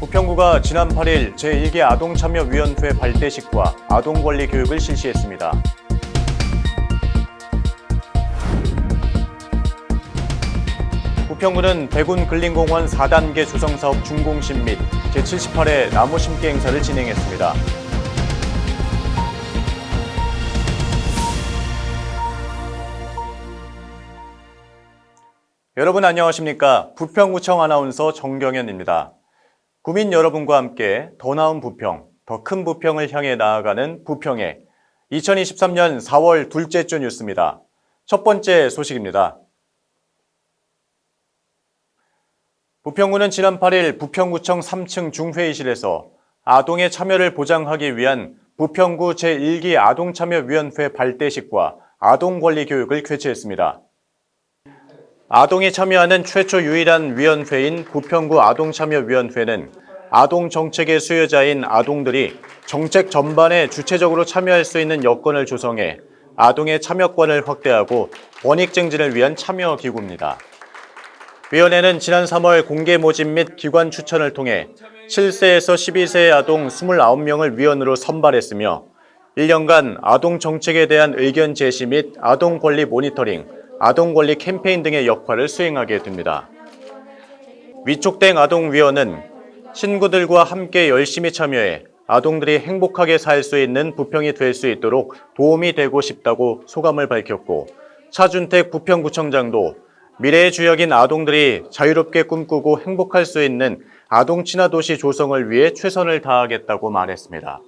부평구가 지난 8일 제1기 아동참여위원회 발대식과 아동권리 교육을 실시했습니다. 부평구는 백운 근린공원 4단계 조성사업 준공식 및 제78회 나무 심기 행사를 진행했습니다. 여러분 안녕하십니까? 부평구청 아나운서 정경현입니다. 구민 여러분과 함께 더 나은 부평, 더 큰 부평을 향해 나아가는 부평의 2023년 4월 둘째 주 뉴스입니다. 첫 번째 소식입니다. 부평구는 지난 8일 부평구청 3층 중회의실에서 아동의 참여를 보장하기 위한 부평구 제1기 아동참여위원회 발대식과 아동권리 교육을 개최했습니다. 아동이 참여하는 최초 유일한 위원회인 부평구 아동참여위원회는 아동 정책의 수요자인 아동들이 정책 전반에 주체적으로 참여할 수 있는 여건을 조성해 아동의 참여권을 확대하고 원익 증진을 위한 참여 기구입니다. 위원회는 지난 3월 공개 모집 및 기관 추천을 통해 7세에서 12세의 아동 29명을 위원으로 선발했으며 1년간 아동 정책에 대한 의견 제시 및 아동 권리 모니터링, 아동 권리 캠페인 등의 역할을 수행하게 됩니다. 위촉된 아동위원은 친구들과 함께 열심히 참여해 아동들이 행복하게 살 수 있는 부평이 될 수 있도록 도움이 되고 싶다고 소감을 밝혔고 차준택 부평구청장도 미래의 주역인 아동들이 자유롭게 꿈꾸고 행복할 수 있는 아동 친화 도시 조성을 위해 최선을 다하겠다고 말했습니다.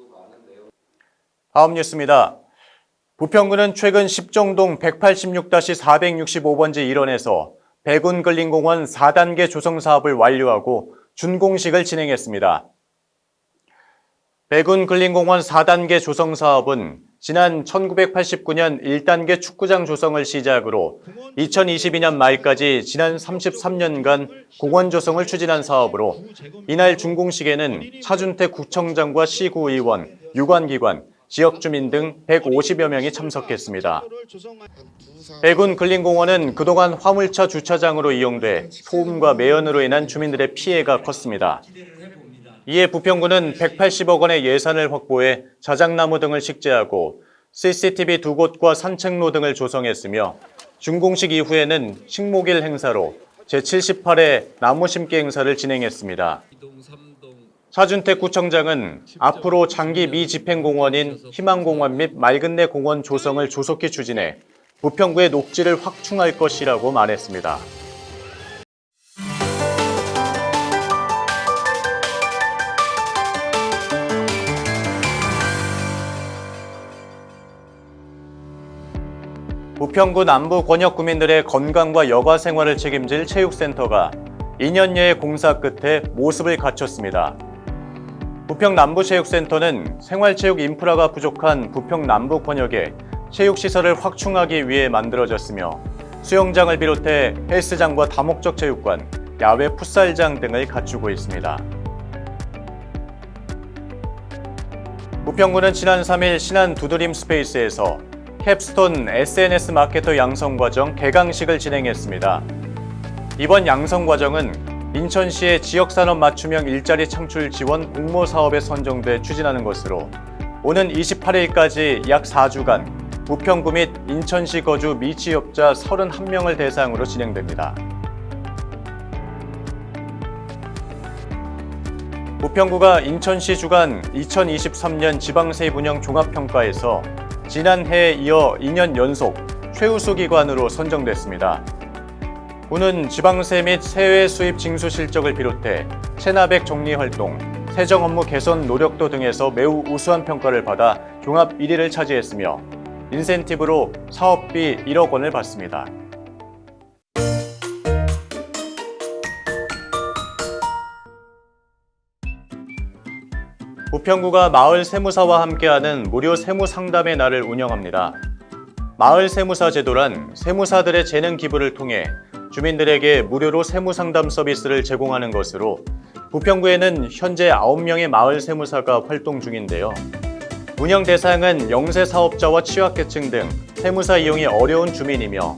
다음 뉴스입니다. 부평구는 최근 10정동 186-465번지 일원에서 백운 근린공원 4단계 조성 사업을 완료하고 준공식을 진행했습니다. 백운 근린공원 4단계 조성 사업은 지난 1989년 1단계 축구장 조성을 시작으로 2022년 말까지 지난 33년간 공원 조성을 추진한 사업으로 이날 준공식에는 차준택 구청장과 시구의원, 유관기관, 지역 주민 등 150여 명이 참석했습니다. 백운 근린공원은 그동안 화물차 주차장으로 이용돼 소음과 매연으로 인한 주민들의 피해가 컸습니다. 이에 부평구는 180억 원의 예산을 확보해 자작나무 등을 식재하고 CCTV 두 곳과 산책로 등을 조성했으며 준공식 이후에는 식목일 행사로 제78회 나무 심기 행사를 진행했습니다. 차준택 구청장은 앞으로 장기 미집행공원인 희망공원 및 맑은내 공원 조성을 조속히 추진해 부평구의 녹지를 확충할 것이라고 말했습니다. 부평구 남부 권역 구민들의 건강과 여가 생활을 책임질 체육센터가 2년여의 공사 끝에 모습을 갖췄습니다. 부평 남부체육센터는 생활체육 인프라가 부족한 부평 남부 권역에 체육시설을 확충하기 위해 만들어졌으며 수영장을 비롯해 헬스장과 다목적 체육관, 야외 풋살장 등을 갖추고 있습니다. 부평구는 지난 3일 신안 두드림 스페이스에서 capstone SNS 마케터 양성 과정 개강식을 진행했습니다. 이번 양성 과정은 인천시의 지역산업 맞춤형 일자리 창출 지원 공모 사업에 선정돼 추진하는 것으로 오는 28일까지 약 4주간 부평구 및 인천시 거주 미취업자 31명을 대상으로 진행됩니다. 부평구가 인천시 주간 2023년 지방세분형 종합평가에서 지난해에 이어 2년 연속 최우수 기관으로 선정됐습니다. 구는 지방세 및 세외 수입 징수 실적을 비롯해 체납액 정리 활동, 세정 업무 개선 노력도 등에서 매우 우수한 평가를 받아 종합 1위를 차지했으며 인센티브로 사업비 1억 원을 받습니다. 부평구가 마을 세무사와 함께하는 무료 세무 상담의 날을 운영합니다. 마을 세무사 제도란 세무사들의 재능 기부를 통해 주민들에게 무료로 세무 상담 서비스를 제공하는 것으로 부평구에는 현재 9명의 마을 세무사가 활동 중인데요. 운영 대상은 영세 사업자와 취약계층 등 세무사 이용이 어려운 주민이며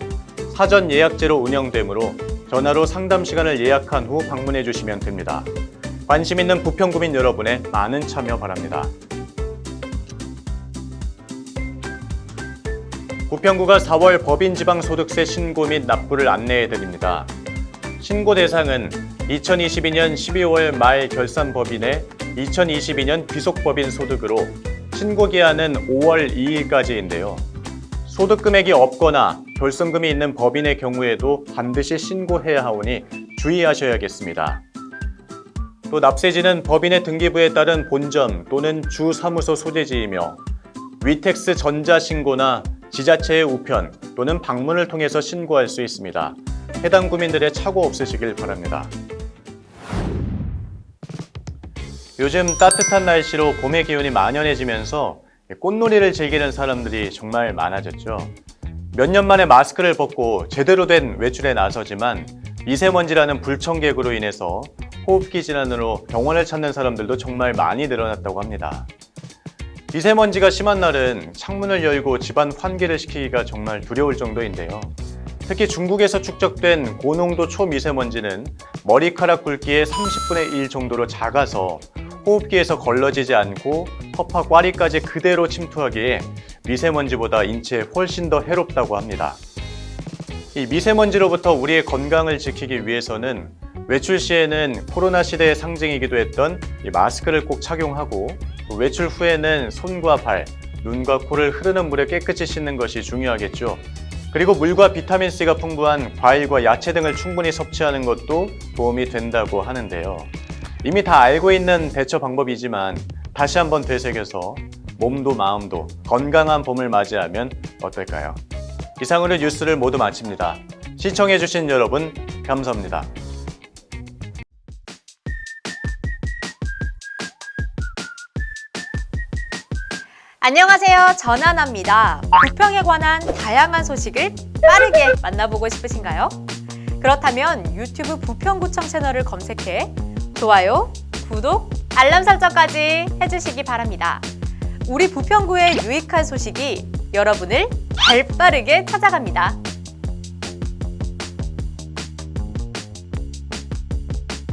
사전 예약제로 운영되므로 전화로 상담 시간을 예약한 후 방문해 주시면 됩니다. 관심 있는 부평구민 여러분의 많은 참여 바랍니다. 부평구가 4월 법인지방소득세 신고 및 납부를 안내해 드립니다. 신고 대상은 2022년 12월 말 결산 법인의 2022년 귀속법인 소득으로 신고 기한은 5월 2일까지인데요. 소득 금액이 없거나 결손금이 있는 법인의 경우에도 반드시 신고해야 하오니 주의하셔야겠습니다. 또 납세지는 법인의 등기부에 따른 본점 또는 주 사무소 소재지이며 위텍스 전자신고나 지자체의 우편 또는 방문을 통해서 신고할 수 있습니다. 해당 구민들의 착오 없으시길 바랍니다. 요즘 따뜻한 날씨로 봄의 기운이 만연해지면서 꽃놀이를 즐기는 사람들이 정말 많아졌죠. 몇 년 만에 마스크를 벗고 제대로 된 외출에 나서지만 미세먼지라는 불청객으로 인해서 호흡기 질환으로 병원을 찾는 사람들도 정말 많이 늘어났다고 합니다. 미세먼지가 심한 날은 창문을 열고 집안 환기를 시키기가 정말 두려울 정도인데요. 특히 중국에서 축적된 고농도 초미세먼지는 머리카락 굵기의 30분의 1 정도로 작아서 호흡기에서 걸러지지 않고 허파 꽈리까지 그대로 침투하기에 미세먼지보다 인체에 훨씬 더 해롭다고 합니다. 이 미세먼지로부터 우리의 건강을 지키기 위해서는 외출 시에는 코로나 시대의 상징이기도 했던 이 마스크를 꼭 착용하고 외출 후에는 손과 발, 눈과 코를 흐르는 물에 깨끗이 씻는 것이 중요하겠죠. 그리고 물과 비타민C가 풍부한 과일과 야채 등을 충분히 섭취하는 것도 도움이 된다고 하는데요. 이미 다 알고 있는 대처 방법이지만 다시 한번 되새겨서 몸도 마음도 건강한 봄을 맞이하면 어떨까요? 이상으로 뉴스를 모두 마칩니다. 시청해주신 여러분 감사합니다. 안녕하세요. 전하나입니다. 부평에 관한 다양한 소식을 빠르게 만나보고 싶으신가요? 그렇다면 유튜브 부평구청 채널을 검색해 좋아요, 구독, 알람 설정까지 해주시기 바랍니다. 우리 부평구의 유익한 소식이 여러분을 발빠르게 찾아갑니다.